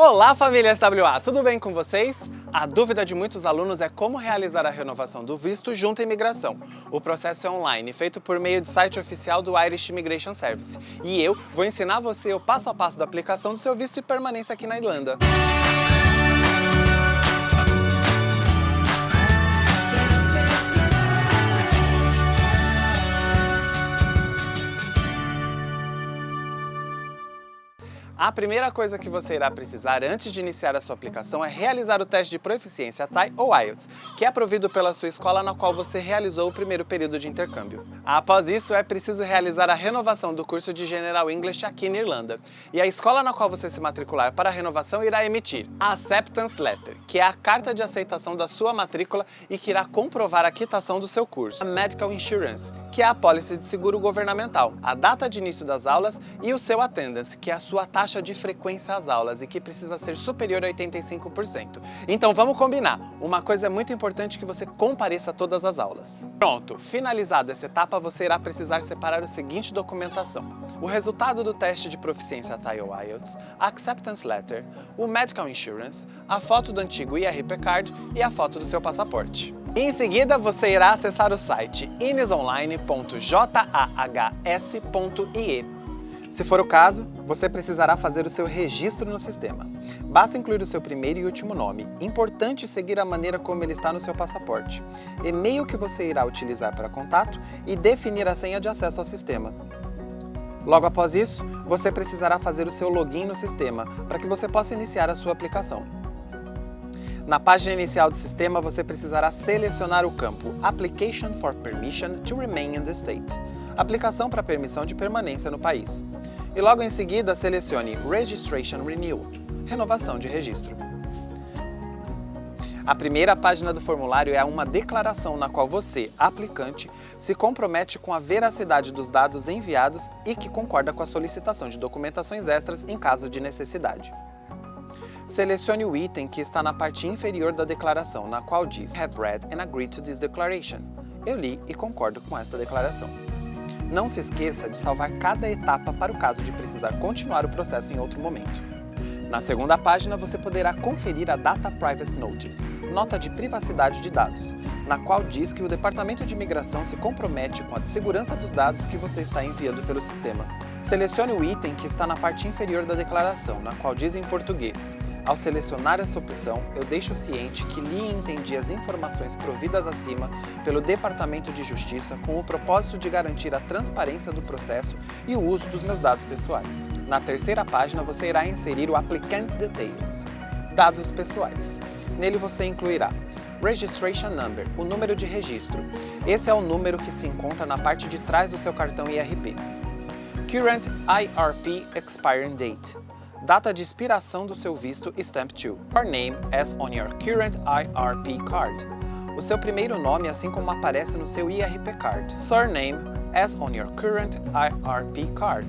Olá família SWA, tudo bem com vocês? A dúvida de muitos alunos é como realizar a renovação do visto junto à imigração. O processo é online, feito por meio do site oficial do Irish Immigration Service. E eu vou ensinar você o passo a passo da aplicação do seu visto e permanência aqui na Irlanda. A primeira coisa que você irá precisar antes de iniciar a sua aplicação é realizar o teste de proficiência TAI ou IELTS, que é provido pela sua escola na qual você realizou o primeiro período de intercâmbio. Após isso, é preciso realizar a renovação do curso de General English aqui na Irlanda. E a escola na qual você se matricular para a renovação irá emitir a Acceptance Letter, que é a carta de aceitação da sua matrícula e que irá comprovar a quitação do seu curso. A Medical Insurance, que é a pólice de seguro governamental, a data de início das aulas e o seu attendance, que é a sua taxa taxa de frequência às aulas e que precisa ser superior a 85%. Então vamos combinar, uma coisa é muito importante que você compareça a todas as aulas. Pronto, finalizada essa etapa, você irá precisar separar o seguinte documentação. O resultado do teste de proficiência TIE IELTS, a Acceptance Letter, o Medical Insurance, a foto do antigo IRP Card e a foto do seu passaporte. Em seguida, você irá acessar o site inisonline.jahs.ie se for o caso, você precisará fazer o seu registro no sistema. Basta incluir o seu primeiro e último nome. Importante seguir a maneira como ele está no seu passaporte. E-mail que você irá utilizar para contato e definir a senha de acesso ao sistema. Logo após isso, você precisará fazer o seu login no sistema para que você possa iniciar a sua aplicação. Na página inicial do sistema, você precisará selecionar o campo Application for Permission to Remain in the State aplicação para permissão de permanência no país. E logo em seguida selecione Registration Renewal, renovação de registro. A primeira página do formulário é uma declaração na qual você, aplicante, se compromete com a veracidade dos dados enviados e que concorda com a solicitação de documentações extras em caso de necessidade. Selecione o item que está na parte inferior da declaração, na qual diz Have read and agreed to this declaration. Eu li e concordo com esta declaração. Não se esqueça de salvar cada etapa para o caso de precisar continuar o processo em outro momento. Na segunda página, você poderá conferir a Data Privacy Notice, nota de privacidade de dados, na qual diz que o Departamento de Imigração se compromete com a segurança dos dados que você está enviando pelo sistema. Selecione o item que está na parte inferior da declaração, na qual diz em português ao selecionar essa opção, eu deixo ciente que li e entendi as informações providas acima pelo Departamento de Justiça com o propósito de garantir a transparência do processo e o uso dos meus dados pessoais. Na terceira página, você irá inserir o Applicant Details, dados pessoais. Nele você incluirá Registration Number, o número de registro. Esse é o número que se encontra na parte de trás do seu cartão IRP. Current IRP Expiring Date, Data de expiração do seu visto Stamp 2. Your name as on your current IRP card. O seu primeiro nome assim como aparece no seu IRP card. Surname as on your current IRP card.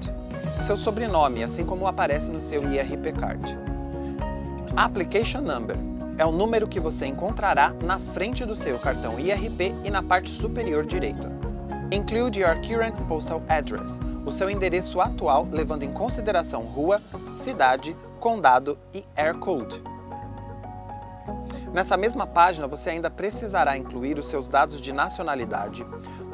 O seu sobrenome assim como aparece no seu IRP card. Application Number é o número que você encontrará na frente do seu cartão IRP e na parte superior direita. Include your current postal address, o seu endereço atual levando em consideração rua, cidade, condado e air code. Nessa mesma página, você ainda precisará incluir os seus dados de nacionalidade,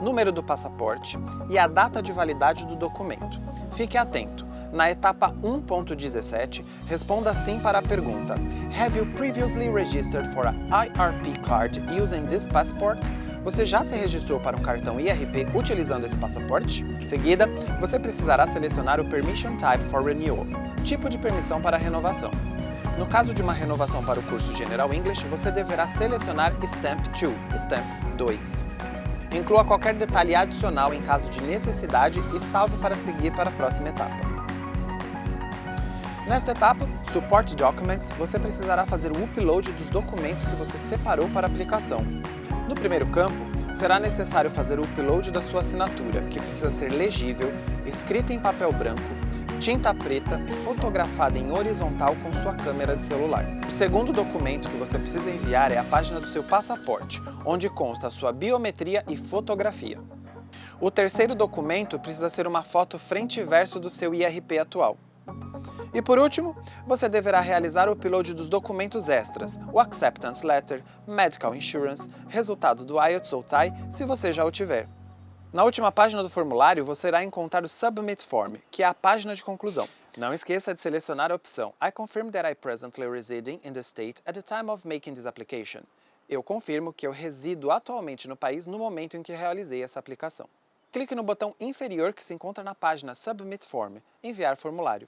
número do passaporte e a data de validade do documento. Fique atento, na etapa 1.17, responda sim para a pergunta Have you previously registered for an IRP card using this passport? Você já se registrou para um cartão IRP utilizando esse passaporte? Em seguida, você precisará selecionar o Permission Type for Renewal, tipo de permissão para renovação. No caso de uma renovação para o curso General English, você deverá selecionar Stamp 2, Stamp 2. Inclua qualquer detalhe adicional em caso de necessidade e salve para seguir para a próxima etapa. Nesta etapa, Support Documents, você precisará fazer o upload dos documentos que você separou para a aplicação. No primeiro campo, será necessário fazer o upload da sua assinatura, que precisa ser legível, escrita em papel branco, tinta preta e fotografada em horizontal com sua câmera de celular. O segundo documento que você precisa enviar é a página do seu passaporte, onde consta sua biometria e fotografia. O terceiro documento precisa ser uma foto frente e verso do seu IRP atual. E por último, você deverá realizar o upload dos documentos extras, o Acceptance Letter, Medical Insurance, resultado do IELTS ou TAI, se você já o tiver. Na última página do formulário, você irá encontrar o Submit Form, que é a página de conclusão. Não esqueça de selecionar a opção I confirm that I presently residing in the state at the time of making this application. Eu confirmo que eu resido atualmente no país no momento em que realizei essa aplicação. Clique no botão inferior que se encontra na página Submit Form, Enviar formulário.